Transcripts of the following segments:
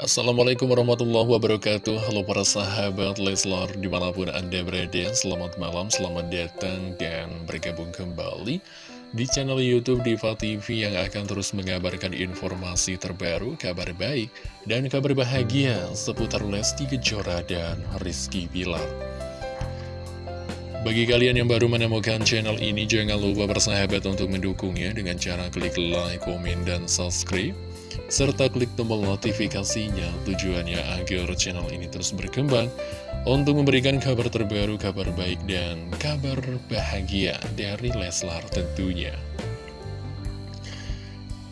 Assalamualaikum warahmatullahi wabarakatuh. Halo para sahabat Leslar Di mana pun anda berada Selamat malam, selamat datang Dan bergabung kembali Di channel Youtube Diva TV Yang akan terus mengabarkan informasi terbaru Kabar baik dan kabar bahagia Seputar Lesti Kejora dan Rizky Bilar. Bagi kalian yang baru menemukan channel ini, jangan lupa bersahabat untuk mendukungnya dengan cara klik like, komen, dan subscribe serta klik tombol notifikasinya tujuannya agar channel ini terus berkembang untuk memberikan kabar terbaru, kabar baik, dan kabar bahagia dari Leslar tentunya.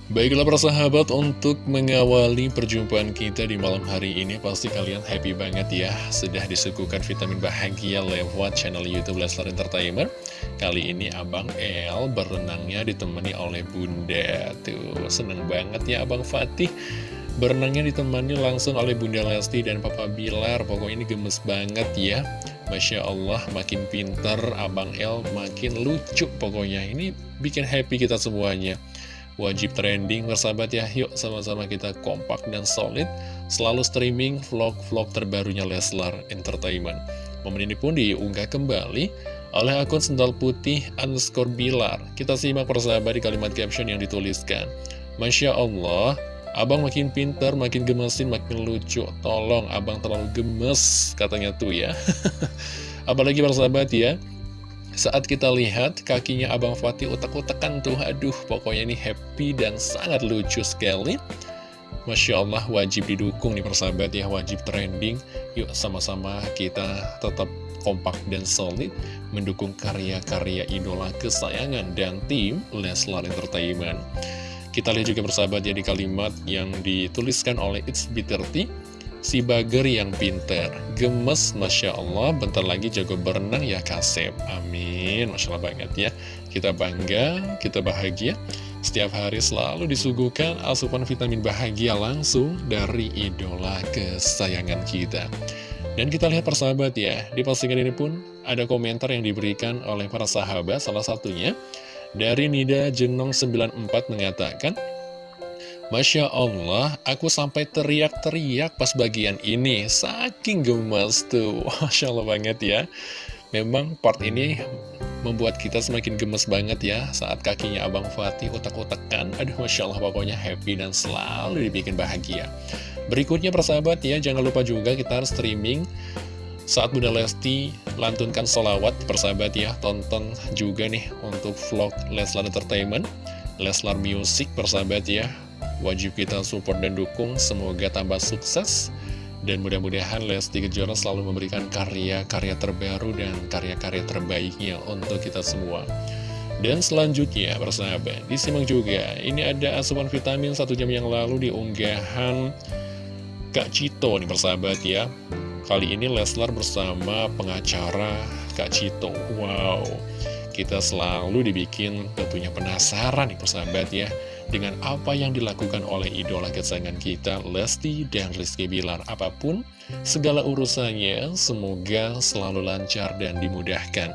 Baiklah persahabat untuk mengawali perjumpaan kita di malam hari ini Pasti kalian happy banget ya Sudah disuguhkan vitamin bahagia lewat channel Youtube Leslar Entertainment. Kali ini Abang El berenangnya ditemani oleh Bunda. Tuh seneng banget ya Abang Fatih. Berenangnya ditemani langsung oleh Bunda Lesti dan Papa Bilar. Pokoknya ini gemes banget ya. Masya Allah makin pinter Abang El makin lucu pokoknya. Ini bikin happy kita semuanya wajib trending bersahabat ya. Yuk sama-sama kita kompak dan solid. Selalu streaming vlog-vlog terbarunya Leslar Entertainment. Momen ini pun diunggah kembali oleh akun sendal putih underscore bilar. Kita simak persahabat di kalimat caption yang dituliskan. Masya Allah Abang makin pintar, makin gemesin, makin lucu. Tolong abang terlalu gemes Katanya tuh ya. Apalagi persahabat ya saat kita lihat kakinya Abang Fatih utak-utakan tuh, aduh pokoknya ini happy dan sangat lucu sekali. Masya Allah wajib didukung nih persahabat ya, wajib trending. Yuk sama-sama kita tetap kompak dan solid mendukung karya-karya idola kesayangan dan tim Leslar Entertainment. Kita lihat juga persahabat ya di kalimat yang dituliskan oleh It's Bitter Si bager yang pinter, gemes Masya Allah, bentar lagi jago berenang ya Kasep, amin. Masya Allah banget ya, kita bangga, kita bahagia. Setiap hari selalu disuguhkan asupan vitamin bahagia langsung dari idola kesayangan kita. Dan kita lihat persahabat ya, di postingan ini pun ada komentar yang diberikan oleh para sahabat. Salah satunya dari Nida Jenong 94 mengatakan Masya Allah, aku sampai teriak-teriak pas bagian ini. Saking gemes tuh. Masya Allah banget ya. Memang part ini membuat kita semakin gemes banget ya saat kakinya Abang Fatih utak-utakan. Aduh, Masya Allah pokoknya happy dan selalu dibikin bahagia. Berikutnya persahabat ya, jangan lupa juga kita harus streaming saat Bunda Lesti lantunkan solawat persahabat ya, tonton juga nih untuk vlog Leslar Entertainment, Leslar Music persahabat ya, Wajib kita support dan dukung, semoga tambah sukses. Dan mudah-mudahan Lesti Kejora selalu memberikan karya-karya terbaru dan karya-karya terbaiknya untuk kita semua. Dan selanjutnya, persahabat, disimak juga, ini ada asupan vitamin satu jam yang lalu di unggahan Kak Cito nih persahabat ya. Kali ini Leslar bersama pengacara Kak Cito. Wow, kita selalu dibikin tentunya penasaran nih persahabat ya dengan apa yang dilakukan oleh idola kesayangan kita, Lesti dan Rizky Bilar. Apa pun segala urusannya, semoga selalu lancar dan dimudahkan.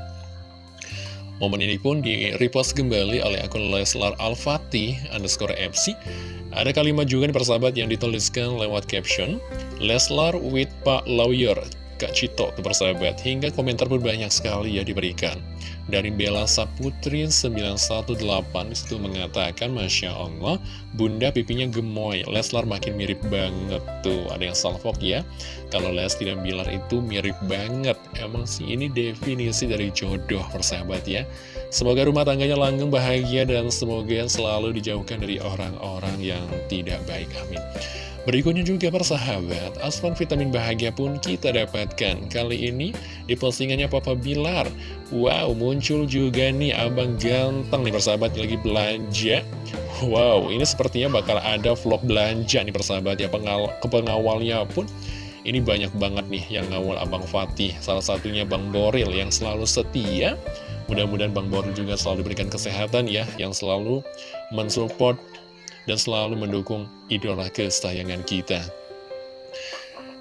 Momen ini pun di-repost kembali oleh akun Leslar Al-Fatih underscore FC. Ada kalimat juga nih persahabat yang dituliskan lewat caption, Leslar with Pak Lawyer, Kak Cito tuh persahabat Hingga komentar pun banyak sekali ya diberikan Dari Bella Saputri 918 di situ mengatakan Masya Allah Bunda pipinya gemoy. Leslar makin mirip banget Tuh. Ada yang salvok ya. Kalau Les tidak Bilar itu mirip banget. Emang sih ini definisi dari jodoh persahabat ya. Semoga rumah tangganya langgeng bahagia Dan semoga selalu dijauhkan dari orang-orang yang tidak baik. Amin. Berikutnya juga persahabat, asupan vitamin bahagia pun kita dapatkan. Kali ini di postingannya Papa Bilar. Wow, muncul juga nih abang ganteng nih persahabat lagi belanja. Wow, ini sepertinya bakal ada vlog belanja nih persahabat ya. Pengal pengawalnya pun ini banyak banget nih yang ngawal Abang Fatih. Salah satunya Bang Boril yang selalu setia. Mudah-mudahan Bang Boril juga selalu diberikan kesehatan ya, yang selalu mensupport dan selalu mendukung idola kesayangan kita.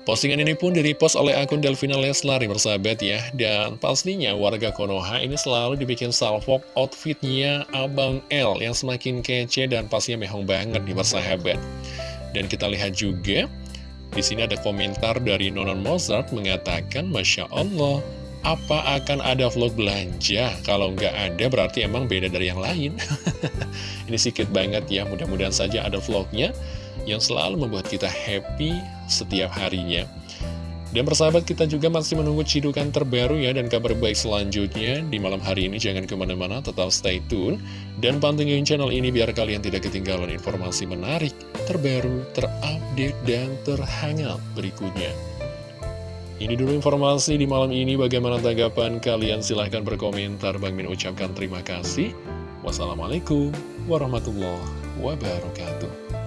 Postingan ini pun direpost oleh akun Delvina Leslar bersahabat ya Dan pastinya warga Konoha ini selalu dibikin salvok outfitnya Abang L Yang semakin kece dan pastinya mehong banget nih bersahabat Dan kita lihat juga Di sini ada komentar dari Nonon Mozart mengatakan, Masya Allah, apa akan ada vlog belanja? Kalau nggak ada berarti emang beda dari yang lain. Ini sedikit banget ya, mudah-mudahan saja ada vlognya yang selalu membuat kita happy setiap harinya. Dan persahabat kita juga masih menunggu cidukan terbaru ya dan kabar baik selanjutnya di malam hari ini jangan ke mana-mana tetap stay tune dan pantengin channel ini biar kalian tidak ketinggalan informasi menarik, terbaru, terupdate, dan terhangat berikutnya. Ini dulu informasi di malam ini bagaimana tanggapan kalian silahkan berkomentar Bang Min ucapkan terima kasih. Wassalamualaikum warahmatullahi wabarakatuh.